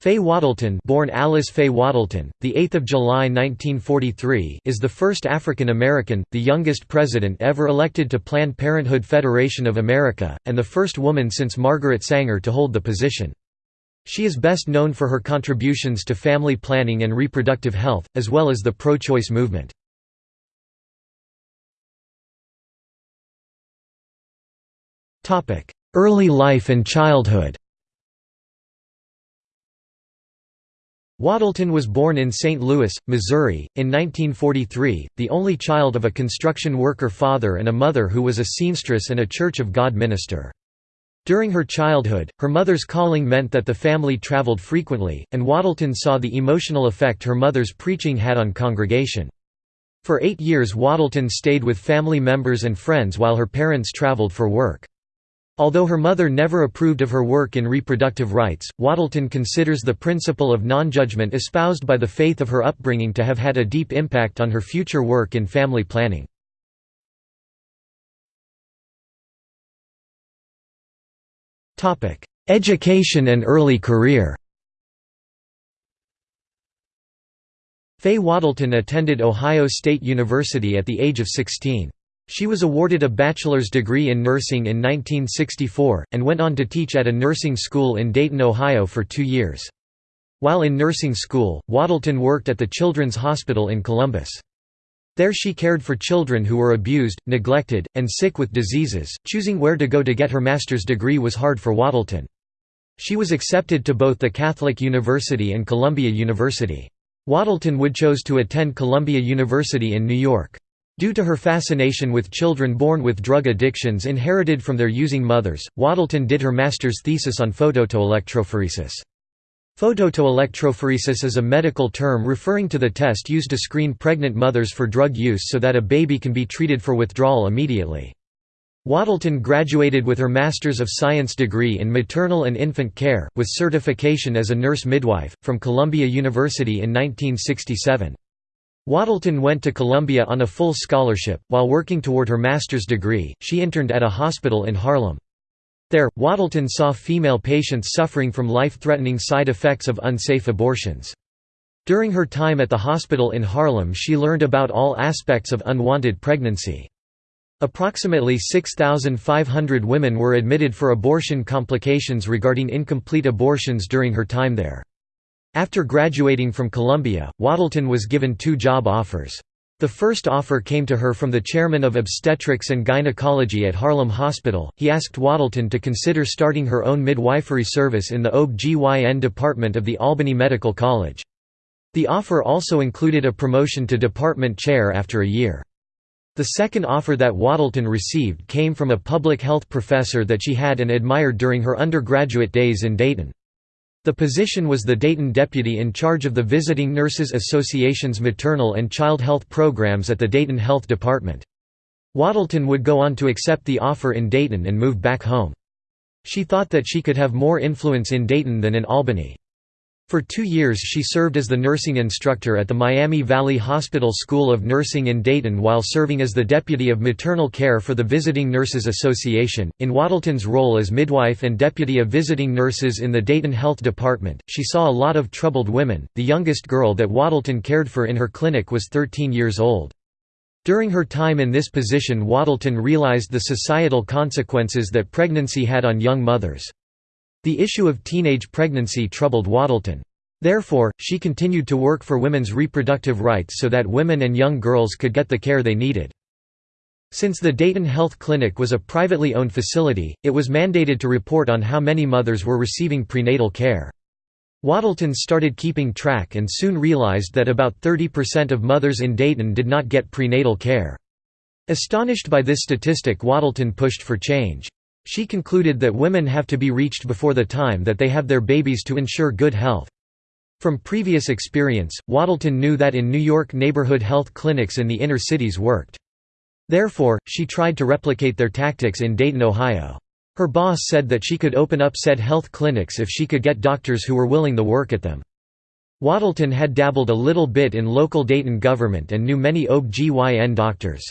Faye Wattleton, born Alyce Faye Wattleton, the 8th of July 1943, is the first African American, the youngest president ever elected to Planned Parenthood Federation of America, and the first woman since Margaret Sanger to hold the position. She is best known for her contributions to family planning and reproductive health, as well as the pro-choice movement. Early life and childhood Wattleton was born in St. Louis, Missouri, in 1943, the only child of a construction worker father and a mother who was a seamstress and a Church of God minister. During her childhood, her mother's calling meant that the family traveled frequently, and Wattleton saw the emotional effect her mother's preaching had on congregation. For eight years Wattleton stayed with family members and friends while her parents traveled for work. Although her mother never approved of her work in reproductive rights, Wattleton considers the principle of non-judgment espoused by the faith of her upbringing to have had a deep impact on her future work in family planning. Education and early career Faye Wattleton attended Ohio State University at the age of 16. She was awarded a bachelor's degree in nursing in 1964, and went on to teach at a nursing school in Dayton, Ohio for two years. While in nursing school, Wattleton worked at the Children's Hospital in Columbus. There she cared for children who were abused, neglected, and sick with diseases. Choosing where to go to get her master's degree was hard for Wattleton. She was accepted to both the Catholic University and Columbia University. Wattleton would chose to attend Columbia University in New York. Due to her fascination with children born with drug addictions inherited from their using mothers, Wattleton did her master's thesis on phototoelectrophoresis. Phototoelectrophoresis is a medical term referring to the test used to screen pregnant mothers for drug use so that a baby can be treated for withdrawal immediately. Wattleton graduated with her Master's of Science degree in maternal and infant care, with certification as a nurse midwife, from Columbia University in 1967. Wattleton went to Columbia on a full scholarship. While working toward her master's degree, she interned at a hospital in Harlem. There, Wattleton saw female patients suffering from life-threatening side effects of unsafe abortions. During her time at the hospital in Harlem she learned about all aspects of unwanted pregnancy. Approximately 6,500 women were admitted for abortion complications regarding incomplete abortions during her time there. After graduating from Columbia, Wattleton was given two job offers. The first offer came to her from the chairman of obstetrics and gynecology at Harlem Hospital. He asked Wattleton to consider starting her own midwifery service in the OB-GYN department of the Albany Medical College. The offer also included a promotion to department chair after a year. The second offer that Wattleton received came from a public health professor that she had and admired during her undergraduate days in Dayton. The position was the Dayton deputy in charge of the Visiting Nurses Association's maternal and child health programs at the Dayton Health Department. Wattleton would go on to accept the offer in Dayton and move back home. She thought that she could have more influence in Dayton than in Albany. For two years she served as the nursing instructor at the Miami Valley Hospital School of Nursing in Dayton while serving as the deputy of maternal care for the Visiting Nurses Association. In Wattleton's role as midwife and deputy of visiting nurses in the Dayton Health Department, she saw a lot of troubled women. The youngest girl that Wattleton cared for in her clinic was 13 years old. During her time in this position Wattleton realized the societal consequences that pregnancy had on young mothers. The issue of teenage pregnancy troubled Wattleton. Therefore, she continued to work for women's reproductive rights so that women and young girls could get the care they needed. Since the Dayton Health Clinic was a privately owned facility, it was mandated to report on how many mothers were receiving prenatal care. Wattleton started keeping track and soon realized that about 30% of mothers in Dayton did not get prenatal care. Astonished by this statistic Wattleton pushed for change. She concluded that women have to be reached before the time that they have their babies to ensure good health. From previous experience, Wattleton knew that in New York neighborhood health clinics in the inner cities worked. Therefore, she tried to replicate their tactics in Dayton, Ohio. Her boss said that she could open up said health clinics if she could get doctors who were willing to work at them. Wattleton had dabbled a little bit in local Dayton government and knew many OB-GYN doctors.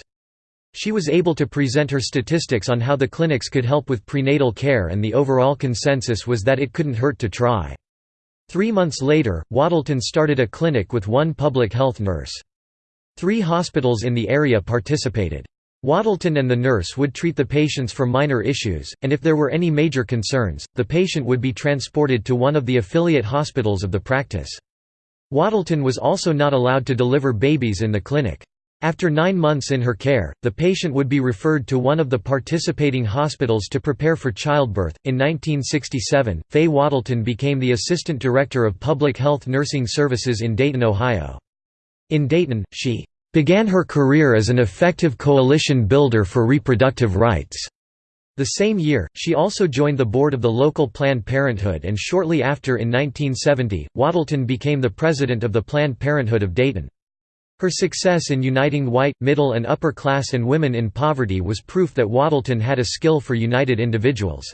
She was able to present her statistics on how the clinics could help with prenatal care and the overall consensus was that it couldn't hurt to try. Three months later, Wattleton started a clinic with one public health nurse. Three hospitals in the area participated. Wattleton and the nurse would treat the patients for minor issues, and if there were any major concerns, the patient would be transported to one of the affiliate hospitals of the practice. Wattleton was also not allowed to deliver babies in the clinic. After nine months in her care, the patient would be referred to one of the participating hospitals to prepare for childbirth. In 1967, Faye Wattleton became the Assistant Director of Public Health Nursing Services in Dayton, Ohio. In Dayton, she began her career as an effective coalition builder for reproductive rights. The same year, she also joined the board of the local Planned Parenthood and shortly after in 1970, Wattleton became the president of the Planned Parenthood of Dayton. Her success in uniting white, middle and upper class and women in poverty was proof that Wattleton had a skill for united individuals.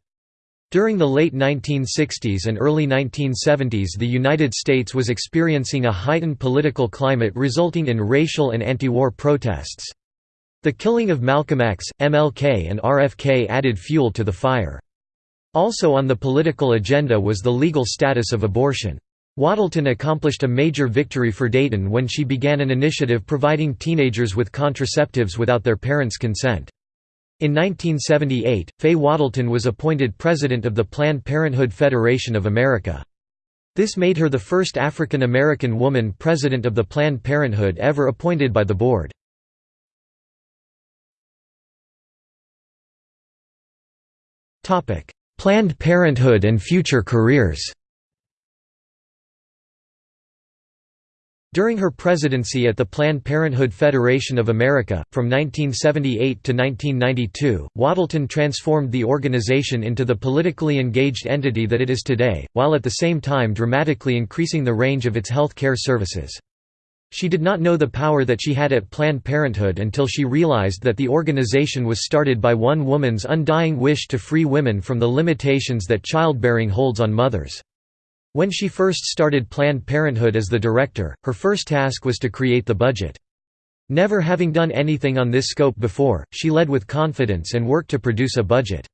During the late 1960s and early 1970s the United States was experiencing a heightened political climate resulting in racial and anti-war protests. The killing of Malcolm X, MLK and RFK added fuel to the fire. Also on the political agenda was the legal status of abortion. Wattleton accomplished a major victory for Dayton when she began an initiative providing teenagers with contraceptives without their parents' consent. In 1978, Faye Wattleton was appointed president of the Planned Parenthood Federation of America. This made her the first African American woman president of the Planned Parenthood ever appointed by the board. Planned Parenthood and future careers During her presidency at the Planned Parenthood Federation of America, from 1978 to 1992, Wattleton transformed the organization into the politically engaged entity that it is today, while at the same time dramatically increasing the range of its health care services. She did not know the power that she had at Planned Parenthood until she realized that the organization was started by one woman's undying wish to free women from the limitations that childbearing holds on mothers. When she first started Planned Parenthood as the director, her first task was to create the budget. Never having done anything on this scope before, she led with confidence and worked to produce a budget.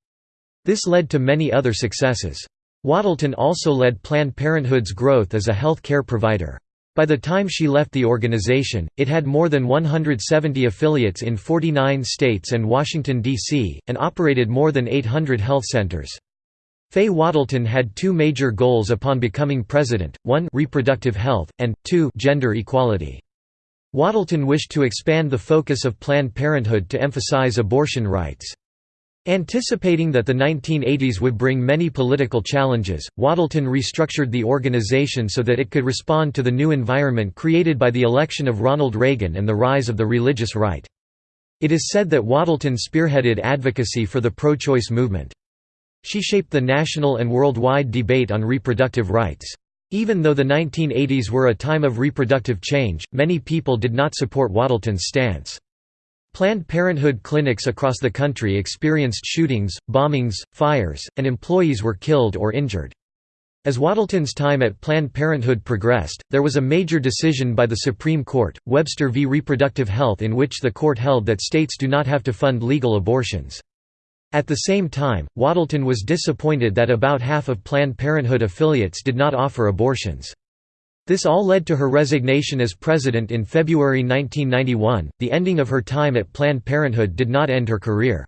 This led to many other successes. Wattleton also led Planned Parenthood's growth as a health care provider. By the time she left the organization, it had more than 170 affiliates in 49 states and Washington, D.C., and operated more than 800 health centers. Faye Wattleton had two major goals upon becoming president, one reproductive health, and, two gender equality. Wattleton wished to expand the focus of Planned Parenthood to emphasize abortion rights. Anticipating that the 1980s would bring many political challenges, Wattleton restructured the organization so that it could respond to the new environment created by the election of Ronald Reagan and the rise of the religious right. It is said that Wattleton spearheaded advocacy for the pro-choice movement. She shaped the national and worldwide debate on reproductive rights. Even though the 1980s were a time of reproductive change, many people did not support Wattleton's stance. Planned Parenthood clinics across the country experienced shootings, bombings, fires, and employees were killed or injured. As Wattleton's time at Planned Parenthood progressed, there was a major decision by the Supreme Court, Webster v. Reproductive Health in which the court held that states do not have to fund legal abortions. At the same time, Wattleton was disappointed that about half of Planned Parenthood affiliates did not offer abortions. This all led to her resignation as president in February 1991. The ending of her time at Planned Parenthood did not end her career.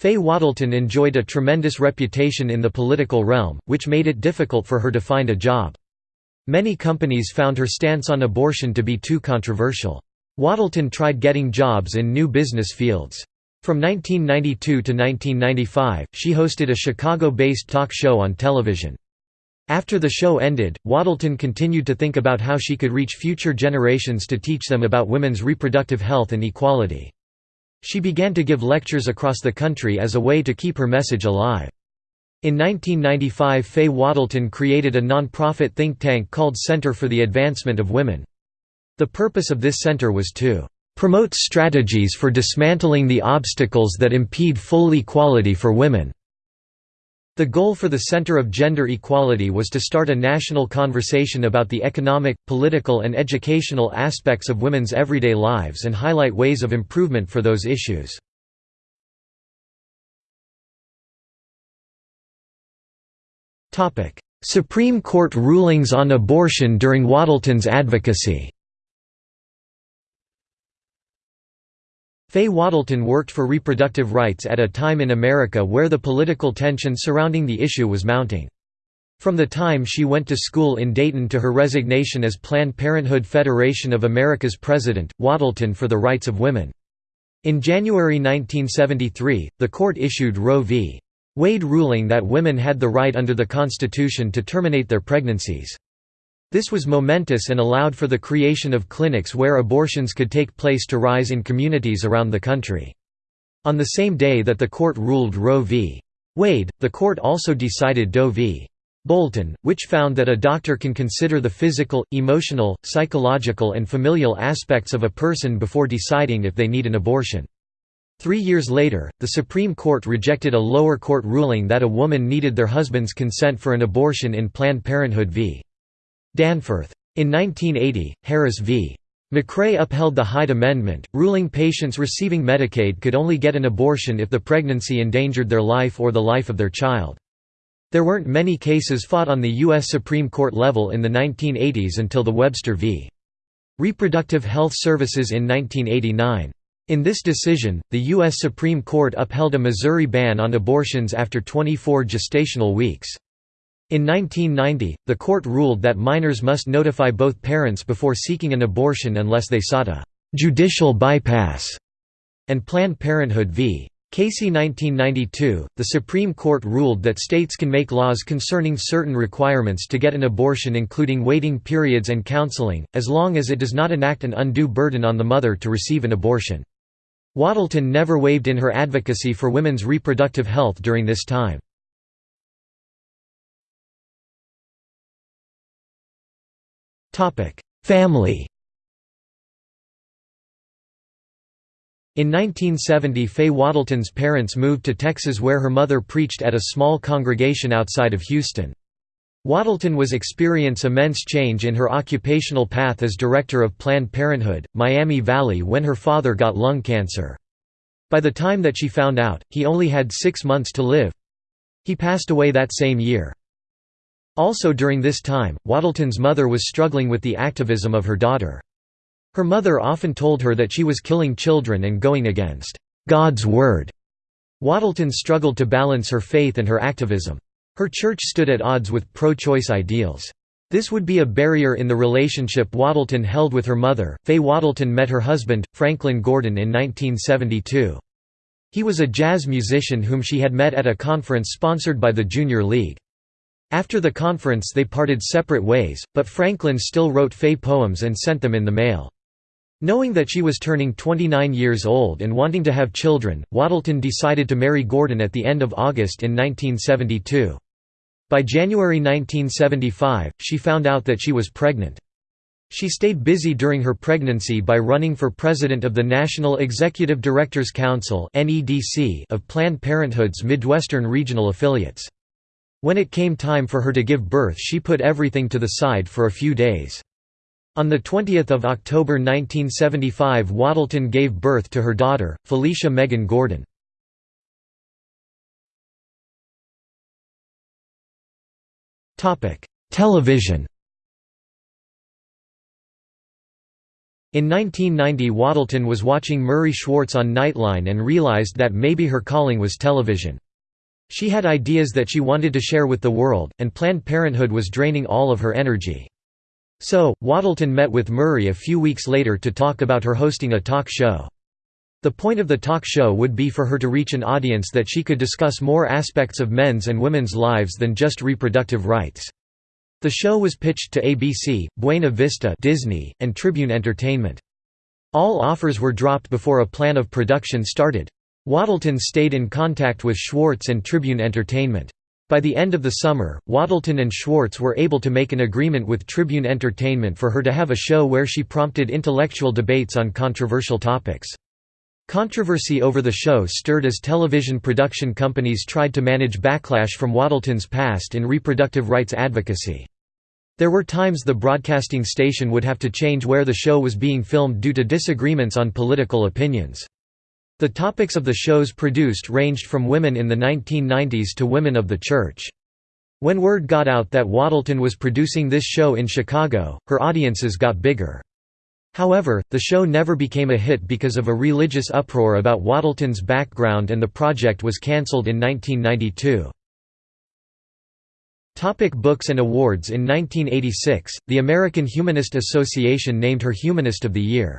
Faye Wattleton enjoyed a tremendous reputation in the political realm, which made it difficult for her to find a job. Many companies found her stance on abortion to be too controversial. Wattleton tried getting jobs in new business fields. From 1992 to 1995, she hosted a Chicago-based talk show on television. After the show ended, Wattleton continued to think about how she could reach future generations to teach them about women's reproductive health and equality. She began to give lectures across the country as a way to keep her message alive. In 1995 Faye Wattleton created a non-profit think tank called Center for the Advancement of Women. The purpose of this center was to promotes strategies for dismantling the obstacles that impede full equality for women. The goal for the Center of Gender Equality was to start a national conversation about the economic, political and educational aspects of women's everyday lives and highlight ways of improvement for those issues. Supreme Court rulings on abortion during Wattleton's advocacy Faye Wattleton worked for reproductive rights at a time in America where the political tension surrounding the issue was mounting. From the time she went to school in Dayton to her resignation as Planned Parenthood Federation of America's president, Wattleton for the Rights of Women. In January 1973, the court issued Roe v. Wade ruling that women had the right under the Constitution to terminate their pregnancies. This was momentous and allowed for the creation of clinics where abortions could take place to rise in communities around the country. On the same day that the court ruled Roe v. Wade, the court also decided Doe v. Bolton, which found that a doctor can consider the physical, emotional, psychological and familial aspects of a person before deciding if they need an abortion. Three years later, the Supreme Court rejected a lower court ruling that a woman needed their husband's consent for an abortion in Planned Parenthood v. Danforth. In 1980, Harris v. McRae upheld the Hyde Amendment, ruling patients receiving Medicaid could only get an abortion if the pregnancy endangered their life or the life of their child. There weren't many cases fought on the U.S. Supreme Court level in the 1980s until the Webster v. Reproductive Health Services in 1989. In this decision, the U.S. Supreme Court upheld a Missouri ban on abortions after 24 gestational weeks. In 1990, the court ruled that minors must notify both parents before seeking an abortion unless they sought a «judicial bypass», and Planned Parenthood v. Casey 1992, the Supreme Court ruled that states can make laws concerning certain requirements to get an abortion including waiting periods and counseling, as long as it does not enact an undue burden on the mother to receive an abortion. Wattleton never wavered in her advocacy for women's reproductive health during this time. Family In 1970 Faye Wattleton's parents moved to Texas where her mother preached at a small congregation outside of Houston. Wattleton was experience immense change in her occupational path as director of Planned Parenthood, Miami Valley when her father got lung cancer. By the time that she found out, he only had six months to live. He passed away that same year. Also during this time, Wattleton's mother was struggling with the activism of her daughter. Her mother often told her that she was killing children and going against God's word. Wattleton struggled to balance her faith and her activism. Her church stood at odds with pro-choice ideals. This would be a barrier in the relationship Wattleton held with her mother. Faye Wattleton met her husband, Franklin Gordon in 1972. He was a jazz musician whom she had met at a conference sponsored by the Junior League. After the conference they parted separate ways, but Franklin still wrote Faye poems and sent them in the mail. Knowing that she was turning 29 years old and wanting to have children, Wattleton decided to marry Gordon at the end of August in 1972. By January 1975, she found out that she was pregnant. She stayed busy during her pregnancy by running for president of the National Executive Directors Council of Planned Parenthood's Midwestern regional affiliates. When it came time for her to give birth she put everything to the side for a few days. On 20 October 1975 Wattleton gave birth to her daughter, Felicia Megan Gordon. Television In 1990 Wattleton was watching Murray Schwartz on Nightline and realized that maybe her calling was television. She had ideas that she wanted to share with the world, and Planned Parenthood was draining all of her energy. So, Wattleton met with Murray a few weeks later to talk about her hosting a talk show. The point of the talk show would be for her to reach an audience that she could discuss more aspects of men's and women's lives than just reproductive rights. The show was pitched to ABC, Buena Vista Disney, and Tribune Entertainment. All offers were dropped before a plan of production started. Wattleton stayed in contact with Schwartz and Tribune Entertainment. By the end of the summer, Wattleton and Schwartz were able to make an agreement with Tribune Entertainment for her to have a show where she prompted intellectual debates on controversial topics. Controversy over the show stirred as television production companies tried to manage backlash from Wattleton's past in reproductive rights advocacy. There were times the broadcasting station would have to change where the show was being filmed due to disagreements on political opinions. The topics of the shows produced ranged from women in the 1990s to women of the church. When word got out that Wattleton was producing this show in Chicago, her audiences got bigger. However, the show never became a hit because of a religious uproar about Wattleton's background and the project was cancelled in 1992. Topic books and awards In 1986, the American Humanist Association named her Humanist of the Year.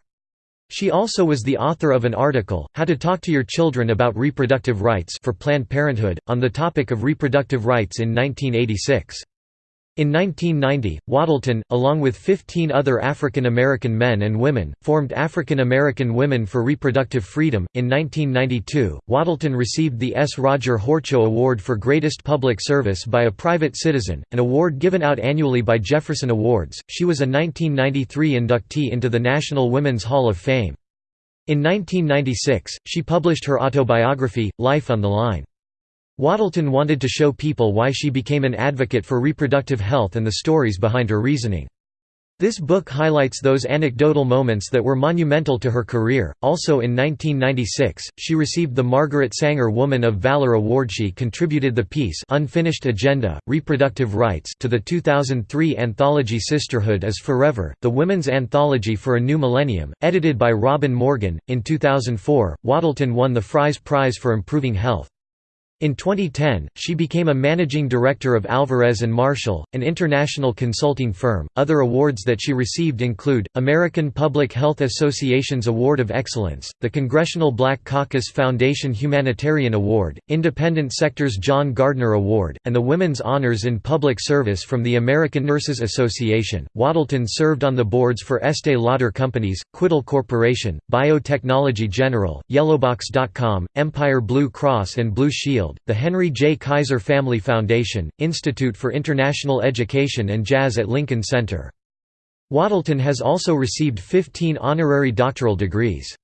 She also was the author of an article, How to Talk to Your Children About Reproductive Rights for Planned Parenthood, on the topic of reproductive rights in 1986. In 1990, Wattleton, along with 15 other African American men and women, formed African American Women for Reproductive Freedom. In 1992, Waddleton received the S. Roger Horchow Award for Greatest Public Service by a Private Citizen, an award given out annually by Jefferson Awards. She was a 1993 inductee into the National Women's Hall of Fame. In 1996, she published her autobiography, Life on the Line. Wattleton wanted to show people why she became an advocate for reproductive health and the stories behind her reasoning. This book highlights those anecdotal moments that were monumental to her career. Also in 1996, she received the Margaret Sanger Woman of Valor Award. She contributed the piece Unfinished Agenda: Reproductive Rights to the 2003 anthology Sisterhood is Forever: The Women's Anthology for a New Millennium, edited by Robin Morgan. In 2004, Wattleton won the Fries Prize for Improving Health. In 2010, she became a managing director of Alvarez and Marsal, an international consulting firm. Other awards that she received include American Public Health Association's Award of Excellence, the Congressional Black Caucus Foundation Humanitarian Award, Independent Sector's John Gardner Award, and the Women's Honors in Public Service from the American Nurses Association. Wattleton served on the boards for Estee Lauder Companies, Quidel Corporation, Biotechnology General, Yellowbox.com, Empire Blue Cross and Blue Shield the Henry J. Kaiser Family Foundation, Institute for International Education and Jazz at Lincoln Center. Wattleton has also received 15 honorary doctoral degrees.